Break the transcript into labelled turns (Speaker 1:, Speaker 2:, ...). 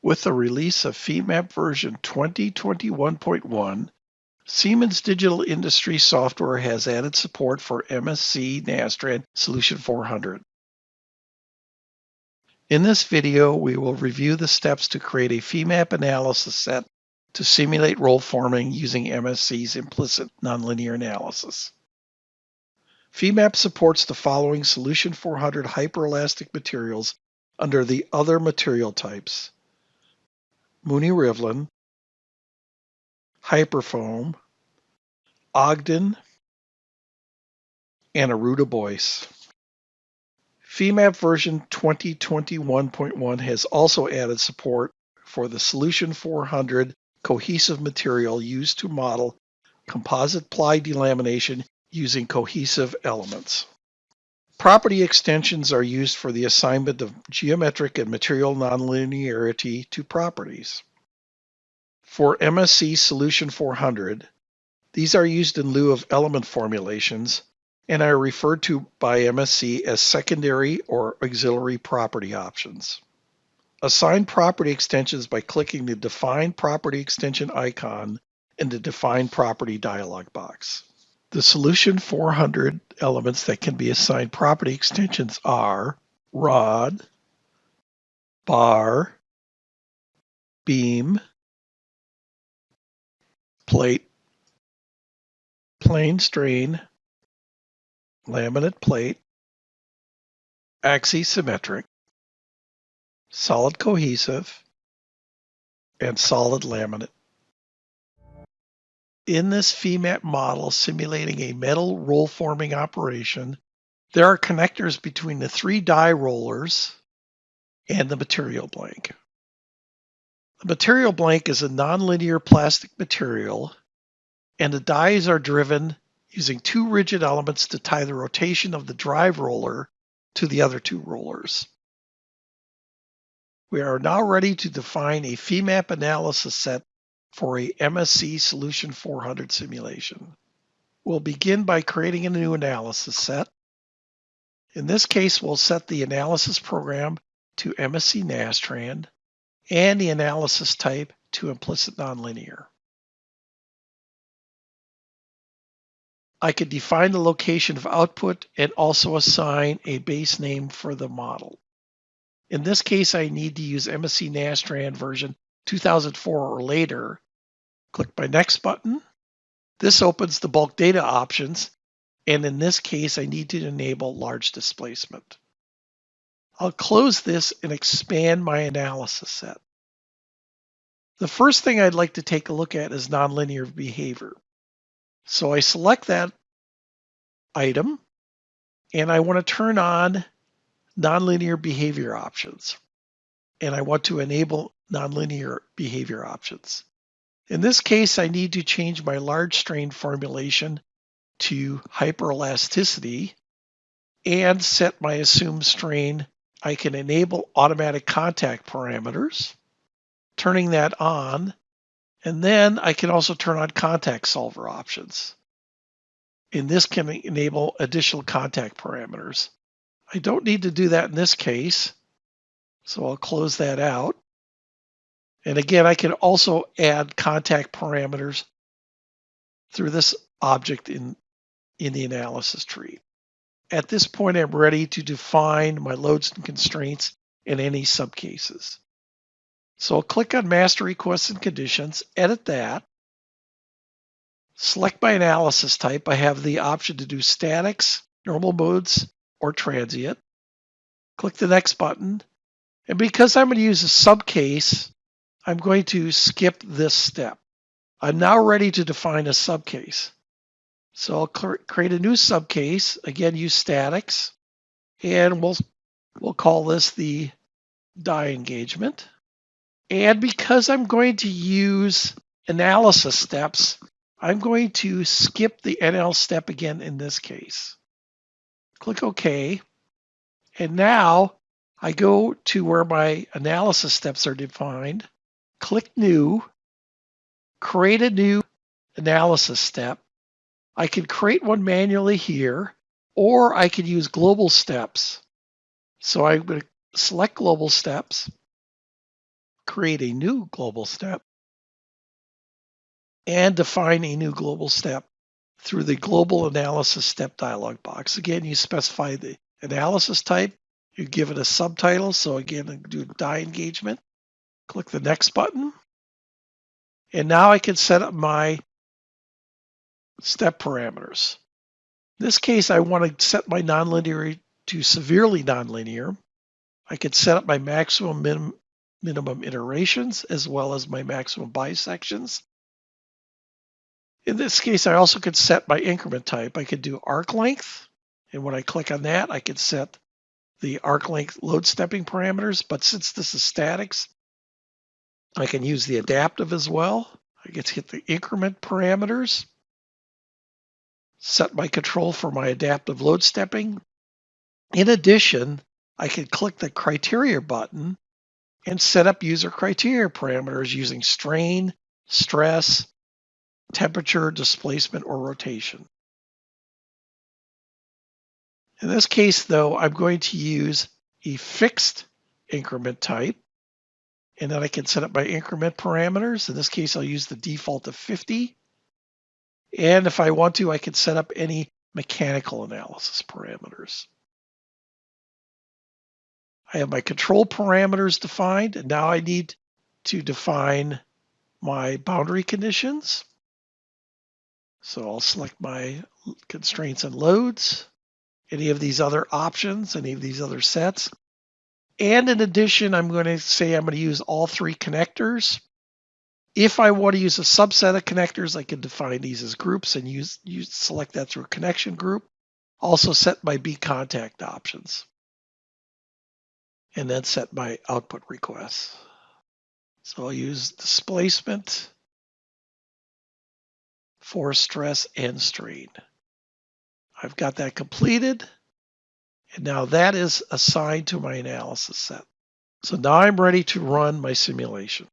Speaker 1: With the release of FEMAP version 2021.1, Siemens Digital Industries software has added support for MSC Nastran Solution 400. In this video, we will review the steps to create a FEMAP analysis set to simulate roll forming using MSC's implicit nonlinear analysis. FEMAP supports the following Solution 400 hyperelastic materials under the other material types. Mooney Rivlin, Hyperfoam, Ogden, and Arruda Boyce. FEMAP version 2021.1 has also added support for the Solution 400 cohesive material used to model composite ply delamination using cohesive elements. Property extensions are used for the assignment of geometric and material nonlinearity to properties. For MSC Solution 400, these are used in lieu of element formulations and are referred to by MSC as secondary or auxiliary property options. Assign property extensions by clicking the Define Property Extension icon in the Define Property dialog box. The Solution 400 elements that can be assigned property extensions are rod, bar, beam, plate, plane strain, laminate plate, axisymmetric, solid cohesive, and solid laminate. In this FEMAP model simulating a metal roll forming operation, there are connectors between the three die rollers and the material blank. The material blank is a nonlinear plastic material, and the dies are driven using two rigid elements to tie the rotation of the drive roller to the other two rollers. We are now ready to define a FEMAP analysis set for a MSC Solution 400 simulation. We'll begin by creating a new analysis set. In this case, we'll set the analysis program to MSC Nastran and the analysis type to implicit nonlinear. I could define the location of output and also assign a base name for the model. In this case, I need to use MSC Nastran version 2004 or later, click my Next button. This opens the bulk data options, and in this case, I need to enable large displacement. I'll close this and expand my analysis set. The first thing I'd like to take a look at is nonlinear behavior. So I select that item, and I want to turn on nonlinear behavior options. And I want to enable nonlinear behavior options. In this case, I need to change my large strain formulation to hyperelasticity and set my assumed strain. I can enable automatic contact parameters, turning that on, and then I can also turn on contact solver options. And this can enable additional contact parameters. I don't need to do that in this case, so I'll close that out. And again, I can also add contact parameters through this object in, in the analysis tree. At this point, I'm ready to define my loads and constraints in any subcases. So I'll click on Master Requests and Conditions, edit that, select my analysis type. I have the option to do statics, normal modes, or transient. Click the Next button. And because I'm going to use a subcase, I'm going to skip this step. I'm now ready to define a subcase. So I'll create a new subcase, again, use statics, and we'll, we'll call this the die engagement. And because I'm going to use analysis steps, I'm going to skip the NL step again in this case. Click OK. And now I go to where my analysis steps are defined click New, create a new analysis step. I can create one manually here, or I can use global steps. So I'm going to select global steps, create a new global step and define a new global step through the global analysis step dialog box. Again, you specify the analysis type, you give it a subtitle. So again, do die engagement, click the next button. And now I can set up my step parameters. In this case, I want to set my nonlinear to severely nonlinear. I can set up my maximum minim, minimum iterations as well as my maximum bisections. In this case, I also could set my increment type. I could do arc length. And when I click on that, I can set the arc length load stepping parameters. But since this is statics, I can use the adaptive as well. I get to hit the increment parameters, set my control for my adaptive load stepping. In addition, I can click the criteria button and set up user criteria parameters using strain, stress, temperature, displacement, or rotation. In this case, though, I'm going to use a fixed increment type, and then I can set up my increment parameters. In this case, I'll use the default of 50. And if I want to, I can set up any mechanical analysis parameters. I have my control parameters defined, and now I need to define my boundary conditions. So I'll select my constraints and loads, any of these other options, any of these other sets. And in addition, I'm going to say I'm going to use all three connectors. If I want to use a subset of connectors, I can define these as groups and use, use select that through a connection group. Also set my B contact options. And then set my output requests. So I'll use displacement, force, stress, and strain. I've got that completed. And now that is assigned to my analysis set. So now I'm ready to run my simulation.